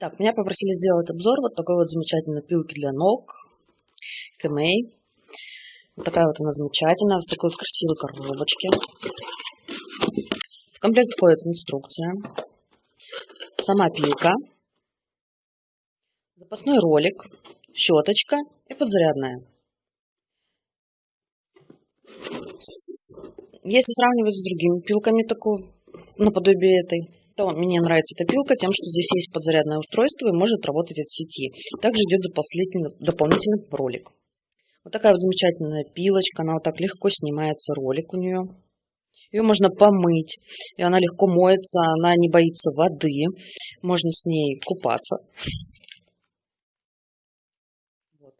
Так, меня попросили сделать обзор вот такой вот замечательной пилки для ног. Кэмэй. Вот такая вот она замечательная, в такой вот красивой коробочке. В комплект входит инструкция. Сама пилка. Запасной ролик. Щеточка и подзарядная. Если сравнивать с другими пилками такой, наподобие этой, то мне нравится эта пилка тем, что здесь есть подзарядное устройство и может работать от сети. Также идет дополнительный ролик. Вот такая вот замечательная пилочка, она вот так легко снимается, ролик у нее. Ее можно помыть, и она легко моется, она не боится воды, можно с ней купаться. Вот.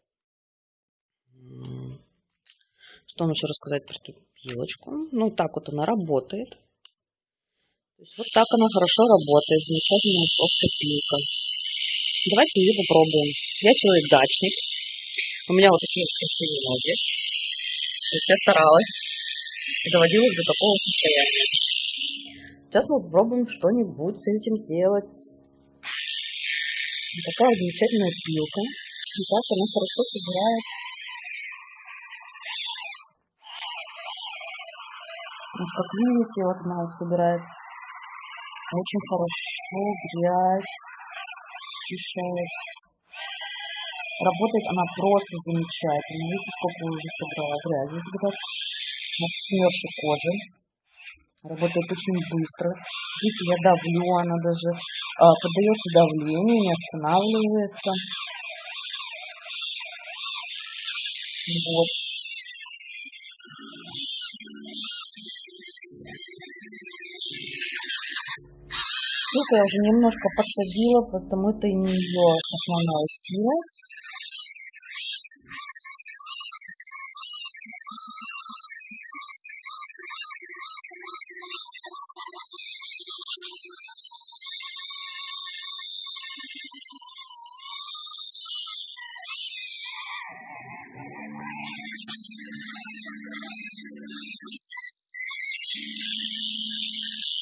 Что вам еще рассказать про эту пилочку? Ну, так вот она работает. Есть вот так она хорошо работает, замечательная просто пилка. Давайте ее попробуем. Я человек-дачник. У меня вот такие вот красивые ноги. Я старалась доводила их до такого состояния. Сейчас мы попробуем что-нибудь с этим сделать. Вот такая замечательная пилка. И так она хорошо собирает Вот как видите, вот она вот собирает очень хорошо грязь очищает. Работает она просто замечательно. Видите, сколько уже собрала грязи. Вот смерзшей кожи. Работает очень быстро. Видите, я давлю, она даже а, поддается давлению, не останавливается. Вот. Ссылку я уже немножко подсадила, потому это не ее основная сила.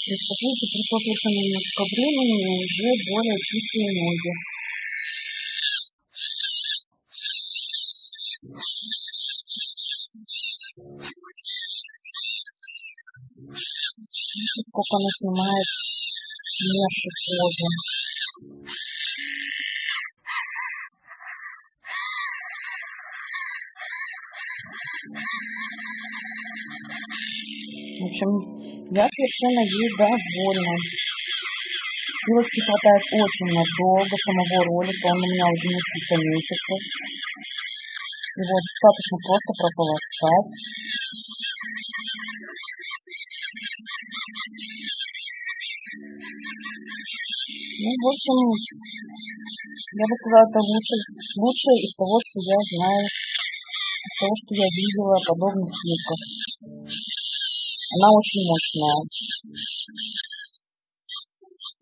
Представляете, пришло совершенно немножко времени, и уже более чистые ноги. Видите, сколько она снимает мягкой кожи. Я совершенно ей довольна. Пилочки хватает очень надолго самого ролика, он у меня уже несколько месяцев. Его достаточно просто прополоскать. Ну, в общем, я бы сказала, это лучше, лучшее из того, что я знаю, из того, что я видела подобных пилках. Она очень мощная.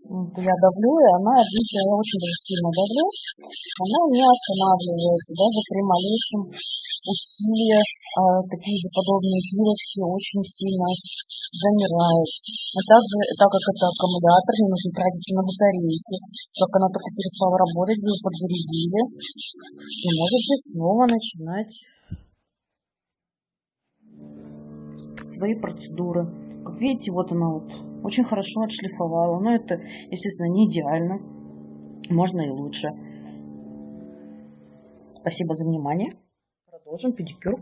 Я давлю, и она, видите, я очень сильно давлю. Она не останавливается, даже при малейшем усилии а, такие же подобные пилочки очень сильно замирают. А также, так как это аккумулятор, не нужно тратить на батарейки. Как она только перестала работать, вы подзарядили. И можете снова начинать свои процедуры. Как видите, вот она вот очень хорошо отшлифовала. Но это, естественно, не идеально. Можно и лучше. Спасибо за внимание. Продолжим педикюр.